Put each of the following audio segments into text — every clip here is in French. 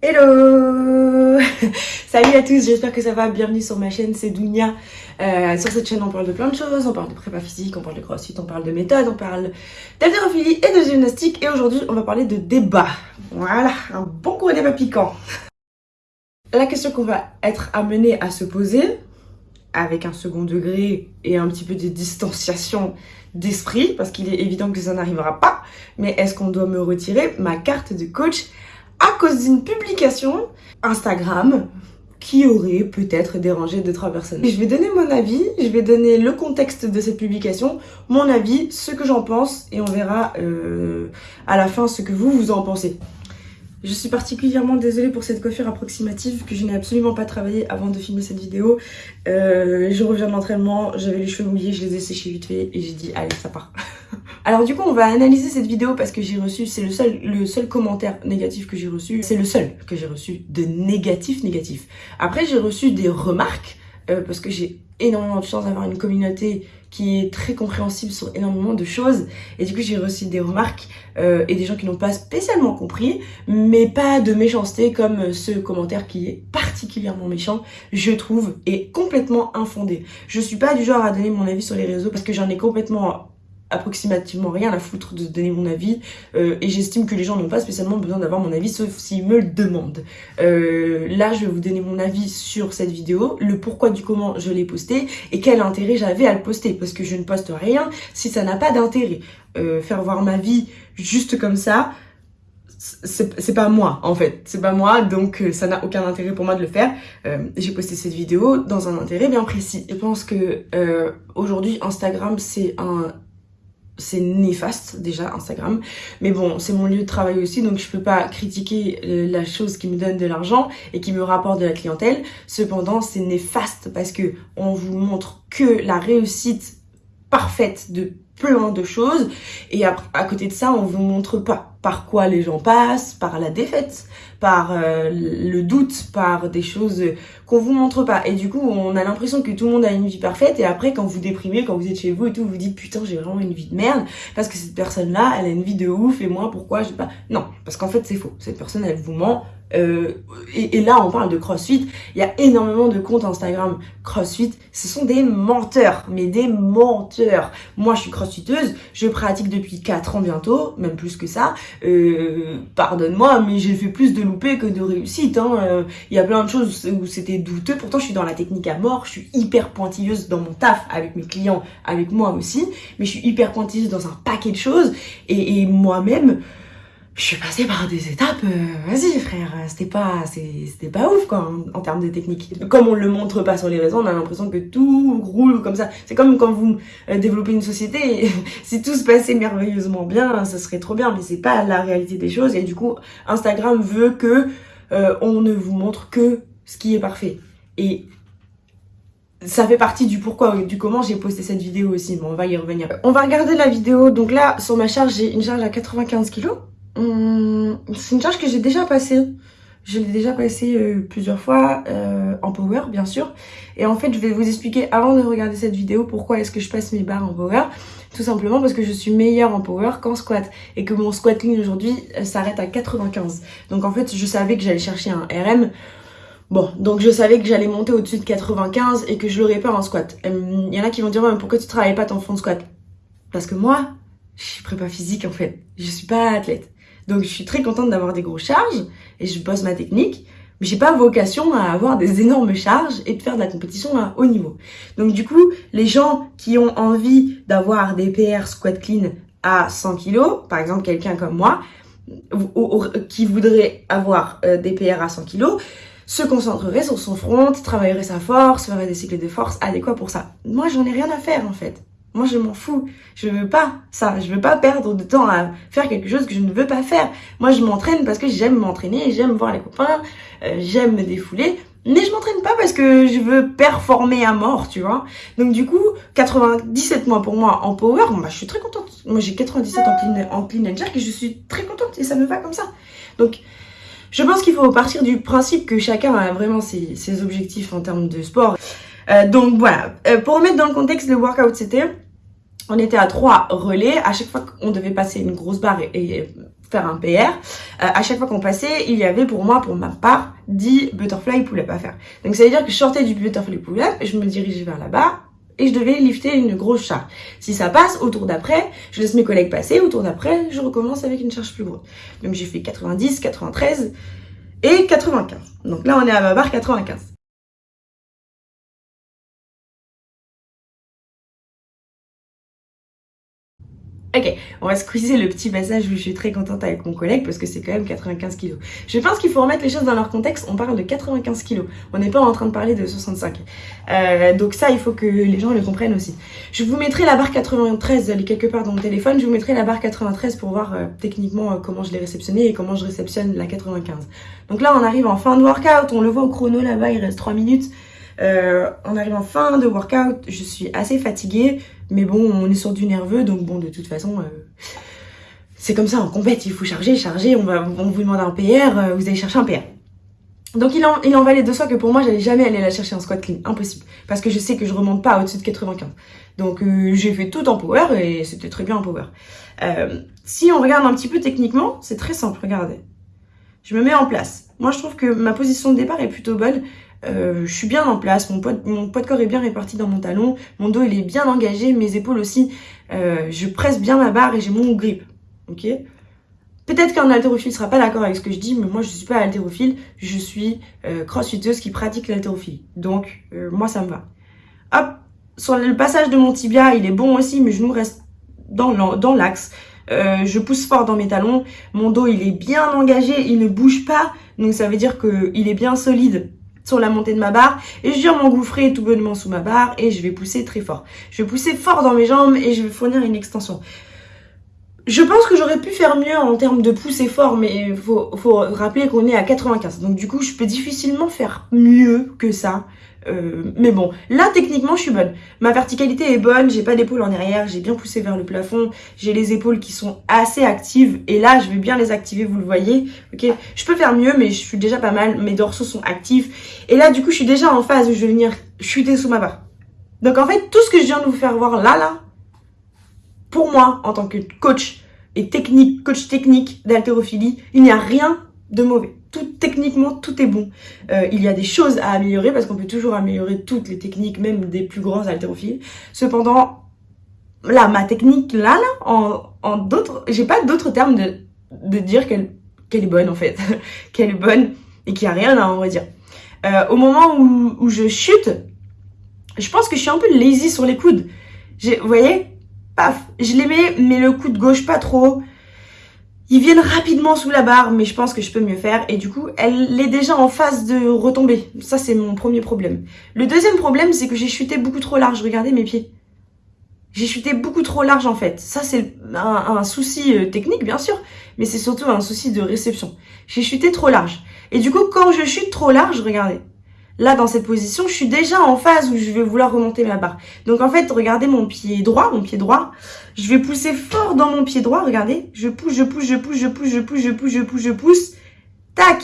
Hello Salut à tous, j'espère que ça va, bienvenue sur ma chaîne, c'est Dounia. Euh, sur cette chaîne on parle de plein de choses, on parle de prépa physique, on parle de crossfit, on parle de méthode, on parle d'haltérophilie et de gymnastique et aujourd'hui on va parler de débat. Voilà, un bon gros débat piquant. La question qu'on va être amené à se poser, avec un second degré et un petit peu de distanciation d'esprit, parce qu'il est évident que ça n'arrivera pas, mais est-ce qu'on doit me retirer ma carte de coach à cause d'une publication Instagram qui aurait peut-être dérangé deux trois personnes. je vais donner mon avis, je vais donner le contexte de cette publication, mon avis, ce que j'en pense et on verra euh, à la fin ce que vous vous en pensez. Je suis particulièrement désolée pour cette coiffure approximative que je n'ai absolument pas travaillé avant de filmer cette vidéo. Euh, je reviens de l'entraînement, j'avais les cheveux mouillés, je les ai séchés vite fait et j'ai dit allez ça part. Alors du coup on va analyser cette vidéo parce que j'ai reçu, c'est le seul, le seul commentaire négatif que j'ai reçu, c'est le seul que j'ai reçu de négatif négatif. Après j'ai reçu des remarques euh, parce que j'ai énormément de chance d'avoir une communauté qui est très compréhensible sur énormément de choses et du coup j'ai reçu des remarques euh, et des gens qui n'ont pas spécialement compris mais pas de méchanceté comme ce commentaire qui est particulièrement méchant je trouve et complètement infondé je suis pas du genre à donner mon avis sur les réseaux parce que j'en ai complètement approximativement rien à foutre de donner mon avis euh, et j'estime que les gens n'ont pas spécialement besoin d'avoir mon avis sauf s'ils me le demandent. Euh, là je vais vous donner mon avis sur cette vidéo, le pourquoi du comment je l'ai posté et quel intérêt j'avais à le poster parce que je ne poste rien si ça n'a pas d'intérêt. Euh, faire voir ma vie juste comme ça, c'est pas moi en fait, c'est pas moi donc ça n'a aucun intérêt pour moi de le faire. J'ai posté cette vidéo dans un intérêt bien précis. Je pense que aujourd'hui Instagram c'est un c'est néfaste déjà Instagram. Mais bon c'est mon lieu de travail aussi donc je peux pas critiquer la chose qui me donne de l'argent et qui me rapporte de la clientèle. Cependant c'est néfaste parce que on vous montre que la réussite parfaite de plein de choses et à, côté de ça on vous montre pas par quoi les gens passent, par la défaite, par euh, le doute, par des choses qu'on vous montre pas. Et du coup, on a l'impression que tout le monde a une vie parfaite et après, quand vous déprimez, quand vous êtes chez vous et tout, vous dites putain, j'ai vraiment une vie de merde parce que cette personne-là, elle a une vie de ouf et moi, pourquoi j'ai pas... Non, parce qu'en fait, c'est faux. Cette personne, elle vous ment euh, et, là, on parle de CrossFit. Il y a énormément de comptes Instagram CrossFit. Ce sont des menteurs, mais des menteurs. Moi, je suis crossfiteuse. Je pratique depuis 4 ans bientôt, même plus que ça. Euh, Pardonne-moi, mais j'ai fait plus de loupés que de réussite. Hein. Euh, il y a plein de choses où c'était douteux. Pourtant, je suis dans la technique à mort. Je suis hyper pointilleuse dans mon taf avec mes clients, avec moi aussi. Mais je suis hyper pointilleuse dans un paquet de choses. et moi-même je suis passée par des étapes, euh, vas-y frère, c'était pas c'était pas ouf quoi en, termes de technique. Comme on le montre pas sur les réseaux, on a l'impression que tout roule comme ça. C'est comme quand vous euh, développez une société, si tout se passait merveilleusement bien, ça serait trop bien, mais c'est pas la réalité des choses et du coup Instagram veut que euh, on ne vous montre que ce qui est parfait. Et ça fait partie du pourquoi, du comment j'ai posté cette vidéo aussi, mais on va y revenir. On va regarder la vidéo, donc là sur ma charge j'ai une charge à 95 kg Hum, c'est une charge que j'ai déjà passée. Je l'ai déjà passée euh, plusieurs fois euh, en power, bien sûr. Et en fait, je vais vous expliquer avant de regarder cette vidéo pourquoi est-ce que je passe mes barres en power. Tout simplement parce que je suis meilleure en power qu'en squat. Et que mon squat ligne aujourd'hui euh, s'arrête à 95. Donc en fait, je savais que j'allais chercher un RM. Bon, donc je savais que j'allais monter au-dessus de 95 et que je l'aurais pas en squat. Il hum, y en a qui vont dire, ouais, pourquoi tu travailles pas ton fond de squat? Parce que moi, je suis prépa physique en fait. Je suis pas athlète. Donc je suis très contente d'avoir des grosses charges et je bosse ma technique. Mais j'ai pas vocation à avoir des énormes charges et de faire de la compétition à haut niveau. Donc du coup, les gens qui ont envie d'avoir des PR squat clean à 100 kg, par exemple quelqu'un comme moi, qui voudrait avoir euh, des PR à 100 kg, se concentrerait sur son front, travaillerait sa force, ferait des cycles de force adéquats pour ça. Moi, j'en ai rien à faire en fait. Moi, je m'en fous. Je veux pas ça. Je veux pas perdre de temps à faire quelque chose que je ne veux pas faire. Moi, je m'entraîne parce que j'aime m'entraîner, j'aime voir les copains, euh, j'aime me défouler. Mais je m'entraîne pas parce que je veux performer à mort, tu vois. Donc du coup, 97 mois pour moi en power, bah, je suis très contente. Moi, j'ai 97 en clean, en and jerk et je suis très contente et ça me va comme ça. Donc, je pense qu'il faut partir du principe que chacun a vraiment ses objectifs en termes de sport. Euh, donc voilà, euh, pour remettre dans le contexte, le workout c'était, on était à trois relais, à chaque fois qu'on devait passer une grosse barre et, faire un PR, à chaque fois qu'on passait, il y avait pour moi, pour ma part, 10 butterfly pull-up à faire. Donc ça veut dire que je sortais du butterfly pull-up, je me dirigeais vers là-bas, et je devais lifter une grosse charge. Si ça passe, au tour d'après, je laisse mes collègues passer, au tour d'après, je recommence avec une charge plus grosse. Donc j'ai fait 90, 93 et 95. Donc là, on est à ma barre 95. Ok, on va squeezer le petit passage où je suis très contente avec mon collègue parce que c'est quand même 95 kilos. Je pense qu'il faut remettre les choses dans leur contexte, on parle de 95 kilos. On n'est pas en train de parler de 65. Euh, donc ça, il faut que les gens le comprennent aussi. Je vous mettrai la barre 93, elle est quelque part dans mon téléphone, je vous mettrai la barre 93 pour voir euh, techniquement euh, comment je l'ai réceptionnée et comment je réceptionne la 95. Donc là, on arrive en fin de workout, on le voit au chrono là-bas, il reste 3 minutes. On arrive en fin de workout, je suis assez fatiguée, mais bon, on est sur du nerveux, donc bon, de toute façon, euh, c'est comme ça en compète, il faut charger, charger, on, va, on vous demande un PR, euh, vous allez chercher un PR. Donc il en, il en valait de soi que pour moi, j'allais jamais aller la chercher en squat clean, impossible, parce que je sais que je remonte pas au-dessus de 95. Donc j'ai fait tout en power et c'était très bien en power. si on regarde un petit peu techniquement, c'est très simple, regardez. Je me mets en place. Moi, je trouve que ma position de départ est plutôt bonne. Euh, je suis bien en place, mon poids, mon poids de corps est bien réparti dans mon talon, mon dos il est bien engagé, mes épaules aussi, euh, je presse bien ma barre et j'ai mon grip, ok? Peut-être qu'un haltérophile sera pas d'accord avec ce que je dis, mais moi je suis pas haltérophile, je suis euh, crossfiteuse qui pratique l'haltérophilie, donc euh, moi ça me va. Hop, sur le passage de mon tibia, il est bon aussi, mes genoux restent dans l'axe. Euh, je pousse fort dans mes talons, mon dos il est bien engagé, il ne bouge pas, donc ça veut dire qu'il est bien solide sur la montée de ma barre et je viens m'engouffrer tout bonnement sous ma barre et je vais pousser très fort. Je vais pousser fort dans mes jambes et je vais fournir une extension. Je pense que j'aurais pu faire mieux en termes de pousser fort, mais faut, faut rappeler qu'on est à 95. Donc du coup, je peux difficilement faire mieux que ça. Euh, mais bon, là techniquement je suis bonne. Ma verticalité est bonne, j'ai pas d'épaule en arrière, j'ai bien poussé vers le plafond, j'ai les épaules qui sont assez actives et là je vais bien les activer, vous le voyez. Ok, je peux faire mieux mais je suis déjà pas mal, mes dorsaux sont actifs et là du coup je suis déjà en phase où je vais venir chuter sous ma barre. Donc en fait tout ce que je viens de vous faire voir là là, pour moi en tant que coach et technique, coach technique d'haltérophilie, il n'y a rien de mauvais tout, techniquement, tout est bon. Euh, il y a des choses à améliorer parce qu'on peut toujours améliorer toutes les techniques, même des plus grands haltérophiles. Cependant, là, ma technique, là, là, en, en d'autres, j'ai pas d'autres termes de, de dire qu'elle qu'elle est bonne, en fait. qu'elle est bonne et qu'il n'y a rien à en redire. Euh, au moment où, où je chute, je pense que je suis un peu lazy sur les coudes. Vous voyez Paf, je les mets, mais le coude gauche pas trop. Ils viennent rapidement sous la barre, mais je pense que je peux mieux faire. Et du coup, elle est déjà en phase de retomber. Ça, c'est mon premier problème. Le deuxième problème, c'est que j'ai chuté beaucoup trop large. Regardez mes pieds. J'ai chuté beaucoup trop large, en fait. Ça, c'est un, souci euh, technique, bien sûr. Mais c'est surtout un souci de réception. J'ai chuté trop large. Et du coup, quand je chute trop large, regardez. Là, dans cette position, je suis déjà en phase où je vais vouloir remonter ma barre. Donc, en fait, regardez mon pied droit, mon pied droit. Je vais pousser fort dans mon pied droit, regardez. Je pousse, je pousse, je pousse, je pousse, je pousse, je pousse, je pousse, je pousse. Tac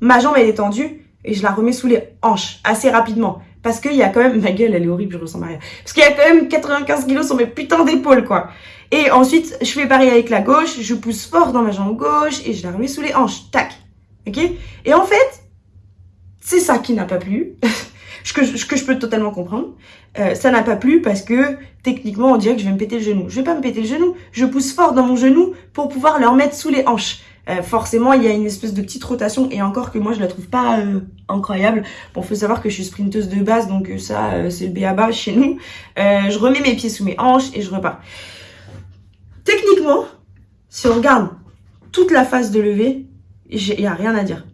Ma jambe, elle est tendue et je la remets sous les hanches assez rapidement. Parce qu'il y a quand même... Ma gueule, elle est horrible, je ressens rien. Parce qu'il y a quand même 95 kilos sur mes putains d'épaules, quoi. Et ensuite, je fais pareil avec la gauche. Je pousse fort dans ma jambe gauche et je la remets sous les hanches. Tac Ok? Et en fait, c'est ça qui n'a pas plu, ce, que, je, peux totalement comprendre. Euh, ça n'a pas plu parce que techniquement on dirait que je vais me péter le genou. Je vais pas me péter le genou, je pousse fort dans mon genou pour pouvoir le remettre sous les hanches. Euh, forcément, il y a une espèce de petite rotation et encore que moi je la trouve pas euh, incroyable. Bon, faut savoir que je suis sprinteuse de base, donc ça c'est le B à bas chez nous. je remets mes pieds sous mes hanches et je repars. Techniquement, si on regarde toute la phase de levée, il y a rien à dire.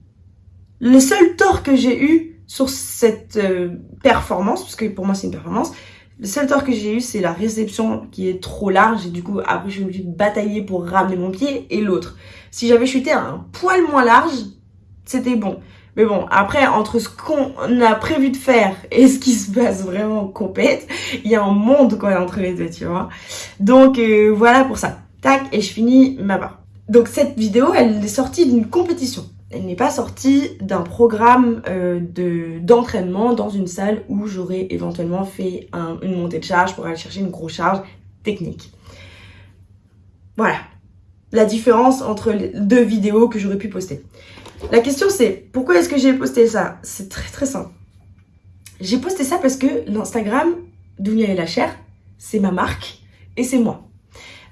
Le seul tort que j'ai eu sur cette euh, performance, parce que pour moi c'est une performance, le seul tort que j'ai eu c'est la réception qui est trop large et du coup après je suis obligée batailler pour ramener mon pied et l'autre. Si j'avais chuté un poil moins large, c'était bon. Mais bon, après, entre ce qu'on a prévu de faire et ce qui se passe vraiment compète, il y a un monde quoi entre les deux, tu vois. Donc euh, voilà pour ça. Tac, et je finis ma barre. Donc cette vidéo, elle est sortie d'une compétition elle n'est pas sortie d'un programme euh, d'entraînement dans une salle où j'aurais éventuellement fait une montée de charge pour aller chercher une grosse charge technique. Voilà. la différence entre les deux vidéos que j'aurais pu poster. La question c'est, pourquoi est-ce que j'ai posté ça? C'est très très simple. J'ai posté ça parce que l'Instagram Dounia et la chair, c'est ma marque et c'est moi.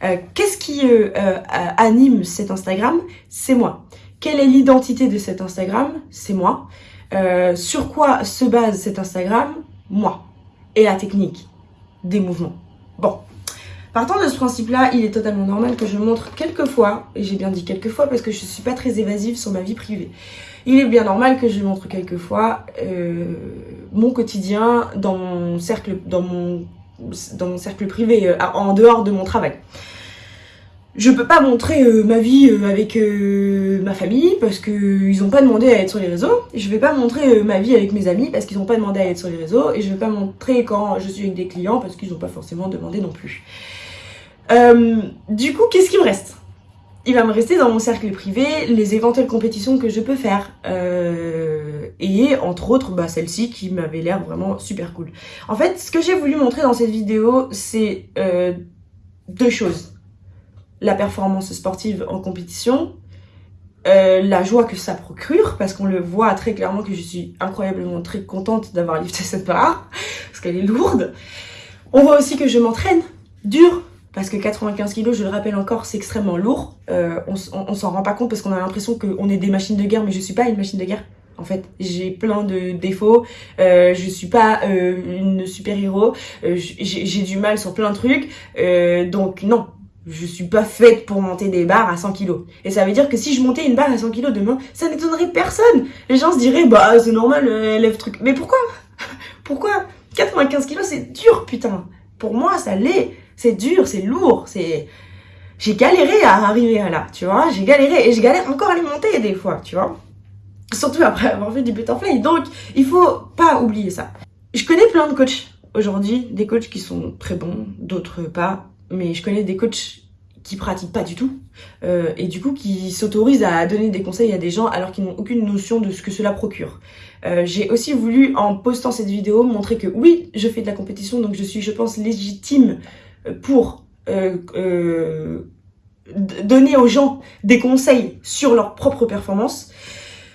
Euh, qu'est-ce qui euh, anime cet Instagram? C'est moi. Quelle est l'identité de cet Instagram? C'est moi. sur quoi se base cet Instagram? Moi. Et la technique des mouvements. Bon, Partant de ce principe-là, il est totalement normal que je montre quelques fois, et j'ai bien dit quelques fois parce que je ne suis pas très évasive sur ma vie privée. Il est bien normal que je montre quelques fois euh, mon quotidien dans mon cercle, dans mon, dans mon cercle privé, euh, en dehors de mon travail. Je peux pas montrer euh, ma vie avec ma famille parce qu'ils n'ont pas demandé à être sur les réseaux. Je vais pas montrer ma vie avec mes amis parce qu'ils n'ont pas demandé à être sur les réseaux. Et je vais pas montrer quand je suis avec des clients parce qu'ils n'ont pas forcément demandé non plus. Euh, du coup, qu'est-ce qui me reste? Il va me rester dans mon cercle privé les éventuelles compétitions que je peux faire. Euh, et entre autres, bah, celle-ci qui m'avait l'air vraiment super cool. En fait, ce que j'ai voulu montrer dans cette vidéo, c'est euh, deux choses. La performance sportive en compétition, la joie que ça procure, parce qu'on le voit très clairement que je suis incroyablement très contente d'avoir lifté cette barre, parce qu'elle est lourde. On voit aussi que je m'entraîne dur, parce que 95 kg, je le rappelle encore, c'est extrêmement lourd. Euh, on, s'en rend pas compte parce qu'on a l'impression qu'on est des machines de guerre, mais je suis pas une machine de guerre. En fait, j'ai plein de défauts, euh, je suis pas euh, une super-héros, euh, j'ai du mal sur plein de trucs, donc non, je suis pas faite pour monter des barres à 100 kg. Et ça veut dire que si je montais une barre à 100 kg demain, ça n'étonnerait personne. Les gens se diraient, bah c'est normal, lève truc. Mais pourquoi? Pourquoi? 95 kg c'est dur, putain. Pour moi, ça l'est c'est dur, c'est lourd, c'est... J'ai galéré à arriver à là, tu vois. J'ai galéré et je galère encore à les monter des fois, tu vois. Surtout après avoir fait du butterfly. Donc, il faut pas oublier ça. Je connais plein de coachs aujourd'hui, des coachs qui sont très bons, d'autres pas. Mais je connais des coachs qui pratiquent pas du tout euh, et du coup qui s'autorisent à donner des conseils à des gens alors qu'ils n'ont aucune notion de ce que cela procure. Euh, j'ai aussi voulu en postant cette vidéo montrer que oui je fais de la compétition donc je suis je pense légitime pour euh, donner aux gens des conseils sur leur propre performance.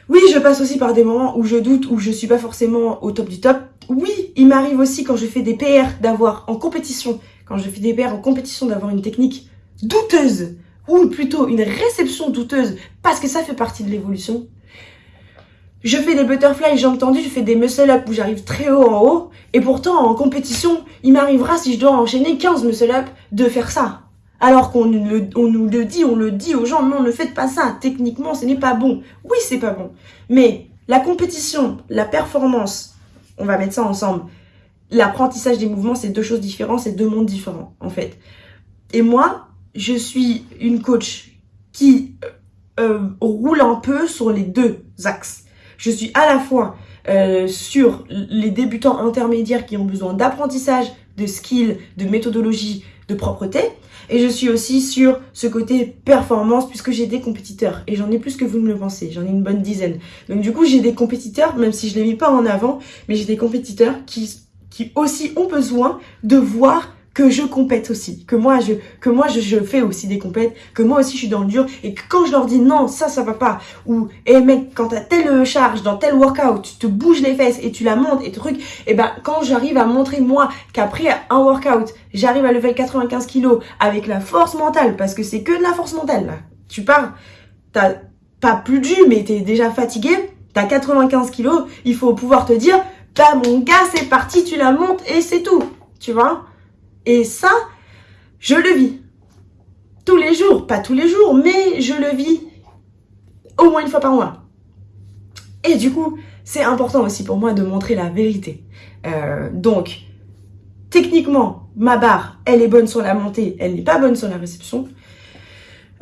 Oui, je passe aussi par des moments où je doute, où je suis pas forcément au top du top. Oui, il m'arrive aussi quand je fais des PR d'avoir en compétition, je fais des PR en compétition d'avoir une technique douteuse, ou plutôt une réception douteuse, parce que ça fait partie de l'évolution. Je fais des butterflies jambes tendues, je fais des muscle-up où j'arrive très haut en haut. Et pourtant, en compétition, il m'arrivera, si je dois enchaîner 15 muscle-up, de faire ça. Alors qu'on nous le dit, on le dit aux gens, non, ne faites pas ça. Techniquement, ce n'est pas bon. Oui, c'est pas bon. Mais la compétition, la performance, on va mettre ça ensemble. L'apprentissage des mouvements, c'est deux choses différentes, c'est deux mondes différents, en fait. Et moi, je suis une coach qui euh, euh, roule un peu sur les deux axes. Je suis à la fois euh, sur les débutants intermédiaires qui ont besoin d'apprentissage, de skills, de méthodologie, de propreté. Et je suis aussi sur ce côté performance puisque j'ai des compétiteurs. Et j'en ai plus que vous ne le pensez. J'en ai une bonne dizaine. Donc du coup, j'ai des compétiteurs, même si je ne les mis pas en avant, mais j'ai des compétiteurs qui, qui aussi ont besoin de voir que je compète aussi, que moi je que moi je, fais aussi des compètes, que moi aussi je suis dans le dur et que quand je leur dis non, ça ça va pas ou hé hey mec, quand t'as telle charge dans tel workout, tu te bouges les fesses et tu la montes et truc, et ben quand j'arrive à montrer moi qu'après un workout, j'arrive à lever 95 kilos avec la force mentale parce que c'est que de la force mentale là. Tu pars, t'as pas plus jus mais t'es déjà fatigué, t'as 95 kilos, il faut pouvoir te dire bah mon gars c'est parti, tu la montes et c'est tout, tu vois? Et ça, je le vis. Tous les jours, pas tous les jours, mais je le vis au moins une fois par mois. Et du coup, c'est important aussi pour moi de montrer la vérité. Euh, donc, techniquement, ma barre, elle est bonne sur la montée, elle n'est pas bonne sur la réception.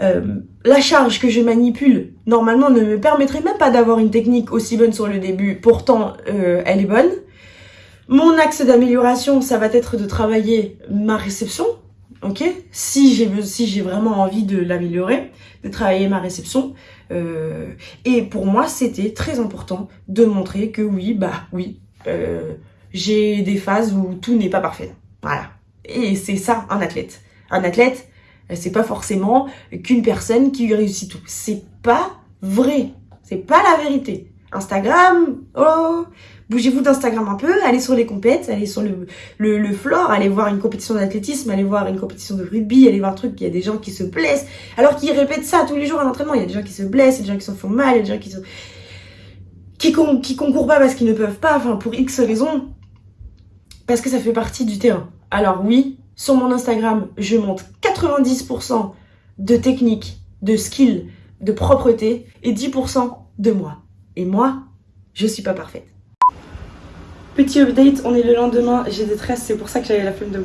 Euh, la charge que je manipule, normalement, ne me permettrait même pas d'avoir une technique aussi bonne sur le début. Pourtant, euh, elle est bonne. Mon axe d'amélioration, ça va être de travailler ma réception, ok? Si j'ai vraiment envie de l'améliorer, de travailler ma réception. Euh, et pour moi, c'était très important de montrer que oui, bah oui, j'ai des phases où tout n'est pas parfait. Voilà. Et c'est ça, un athlète. Un athlète, C'est pas forcément qu'une personne qui réussit tout. C'est pas vrai. C'est pas la vérité. Instagram, oh, bougez-vous d'Instagram un peu, allez sur les compètes, allez sur le, floor, allez voir une compétition d'athlétisme, allez voir une compétition de rugby, allez voir un truc, il y a des gens qui se blessent, alors qu'ils répètent ça tous les jours à l'entraînement, il y a des gens qui se blessent, il y a des gens qui se font mal, il y a des gens qui se... qui, qui concourent pas parce qu'ils ne peuvent pas, enfin pour X raisons, parce que ça fait partie du terrain. Alors oui, sur mon Instagram, je montre 90% de techniques, de skills, de propreté et 10% de moi. Et moi, je suis pas parfaite. Petit update, on est le lendemain, j'ai des tresses, c'est pour ça que j'avais la flemme de me.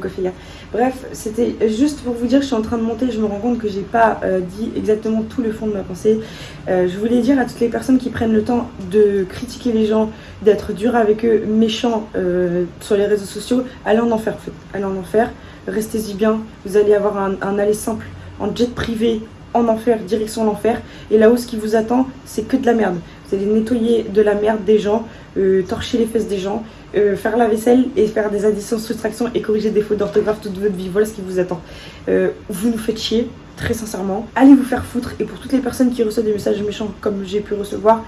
Bref, c'était juste pour vous dire, je suis en train de monter, je me rends compte que j'ai pas euh, dit exactement tout le fond de ma pensée. Euh, je voulais dire à toutes les personnes qui prennent le temps de critiquer les gens, d'être dur avec eux, méchants euh, sur les réseaux sociaux, allez en enfer, en en enfer, restez-y bien, vous allez avoir un, aller simple en jet privé, en enfer, direction l'enfer. Et là-haut, ce qui vous attend, c'est que de la merde. Vous allez nettoyer de la merde des gens, euh, torcher les fesses des gens, euh, faire la vaisselle et faire des additions, soustractions et corriger des fautes d'orthographe toute votre vie. Voilà ce qui vous attend. Euh, vous nous faites chier, très sincèrement. Allez vous faire foutre. Et pour toutes les personnes qui reçoivent des messages méchants comme j'ai pu recevoir,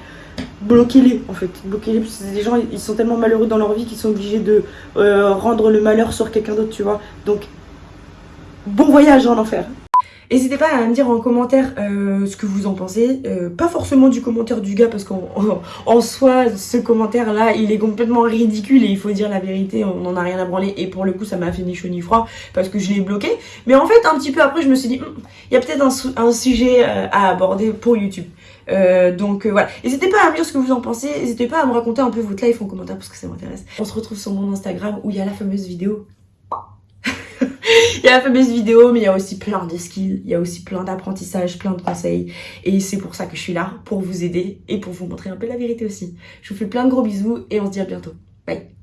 bloquez-les en fait. Bloquez-les parce que des gens, ils sont tellement malheureux dans leur vie qu'ils sont obligés de rendre le malheur sur quelqu'un d'autre, tu vois. Donc, bon voyage en enfer. N'hésitez pas à me dire en commentaire euh, ce que vous en pensez. Euh, pas forcément du commentaire du gars parce qu'en en, soi, ce commentaire-là, il est complètement ridicule et il faut dire la vérité, on n'en a rien à branler. Et pour le coup, ça m'a fait ni chaud ni froid parce que je l'ai bloqué. Mais en fait, un petit peu après, je me suis dit, hmm, il y a peut-être un, un, sujet euh, à aborder pour YouTube. donc voilà, n'hésitez pas à me dire ce que vous en pensez, n'hésitez pas à me raconter un peu votre life en commentaire parce que ça m'intéresse. On se retrouve sur mon Instagram où il y a la fameuse vidéo il y a la fameuse vidéo, mais il y a aussi plein de skills, il y a aussi plein d'apprentissages, plein de conseils. Et c'est pour ça que je suis là, pour vous aider et pour vous montrer un peu la vérité aussi. Je vous fais plein de gros bisous et on se dit à bientôt. Bye